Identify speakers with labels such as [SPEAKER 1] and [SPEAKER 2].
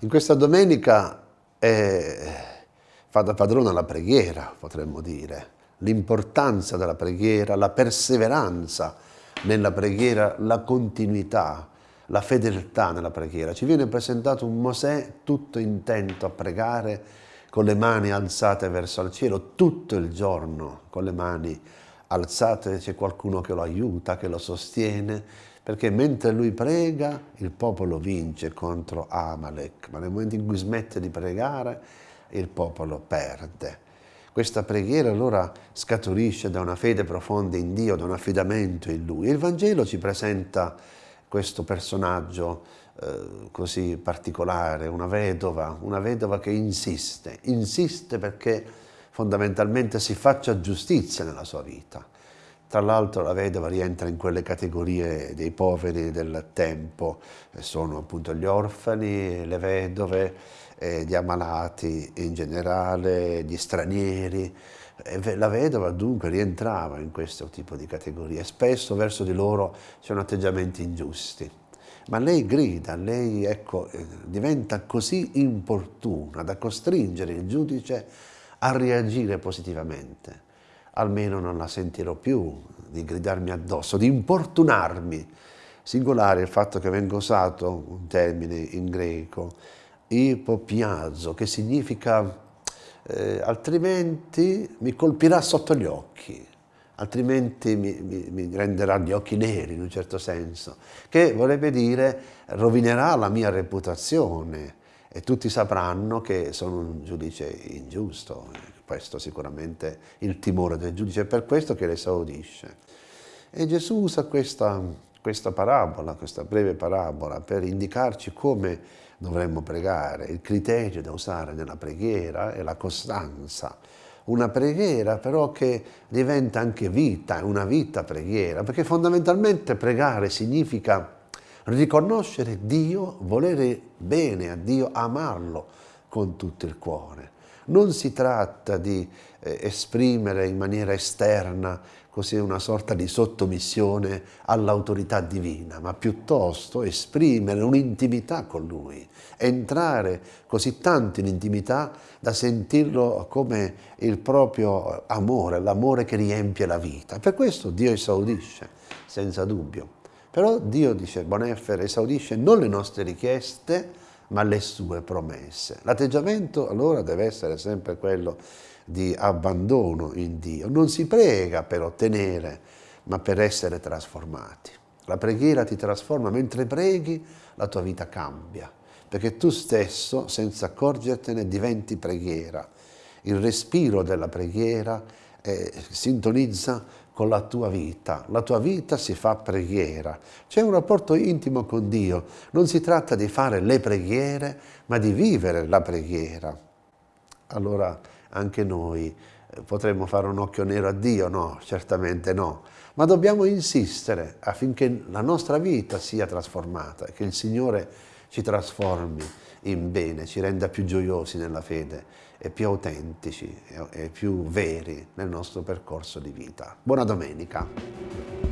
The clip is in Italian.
[SPEAKER 1] In questa domenica eh, fa da padrona la preghiera, potremmo dire, l'importanza della preghiera, la perseveranza nella preghiera, la continuità, la fedeltà nella preghiera. Ci viene presentato un Mosè tutto intento a pregare con le mani alzate verso il cielo tutto il giorno, con le mani alzate c'è qualcuno che lo aiuta, che lo sostiene, perché mentre lui prega il popolo vince contro Amalek, ma nel momento in cui smette di pregare il popolo perde. Questa preghiera allora scaturisce da una fede profonda in Dio, da un affidamento in Lui. Il Vangelo ci presenta questo personaggio eh, così particolare, una vedova, una vedova che insiste, insiste perché fondamentalmente si faccia giustizia nella sua vita. Tra l'altro la vedova rientra in quelle categorie dei poveri del tempo, sono appunto gli orfani, le vedove, eh, gli ammalati in generale, gli stranieri. La vedova dunque rientrava in questo tipo di categorie. Spesso verso di loro c'erano atteggiamenti ingiusti. Ma lei grida, lei ecco, eh, diventa così importuna da costringere il giudice a reagire positivamente. Almeno non la sentirò più di gridarmi addosso, di importunarmi. Singolare il fatto che venga usato un termine in greco, ipopiazzo, che significa eh, altrimenti mi colpirà sotto gli occhi, altrimenti mi, mi, mi, renderà gli occhi neri in un certo senso, che vorrebbe dire rovinerà la mia reputazione e tutti sapranno che sono un giudice ingiusto, questo sicuramente il timore del giudice, è per questo che le esaudisce. E Gesù usa questa, questa parabola, questa breve parabola, per indicarci come dovremmo pregare. Il criterio da usare nella preghiera è la costanza. Una preghiera però che diventa anche vita, una vita preghiera, perché fondamentalmente pregare significa riconoscere Dio, volere bene a Dio, amarlo con tutto il cuore. Non si tratta di eh, esprimere in maniera esterna così una sorta di sottomissione all'autorità divina, ma piuttosto esprimere un'intimità con Lui, entrare così tanto in intimità da sentirlo come il proprio amore, l'amore che riempie la vita. Per questo Dio esaudisce, senza dubbio. Però Dio, dice Boneffer, esaudisce non le nostre richieste, ma le sue promesse. L'atteggiamento allora deve essere sempre quello di abbandono in Dio. Non si prega per ottenere, ma per essere trasformati. La preghiera ti trasforma, mentre preghi la tua vita cambia, perché tu stesso, senza accorgertene, diventi preghiera. Il respiro della preghiera eh, sintonizza con la tua vita. La tua vita si fa preghiera. C'è un rapporto intimo con Dio. Non si tratta di fare le preghiere, ma di vivere la preghiera. Allora anche noi eh, potremmo fare un occhio nero a Dio? No, certamente no. Ma dobbiamo insistere affinché la nostra vita sia trasformata, che il Signore ci trasformi in bene, ci renda più gioiosi nella fede e più autentici e più veri nel nostro percorso di vita. Buona domenica!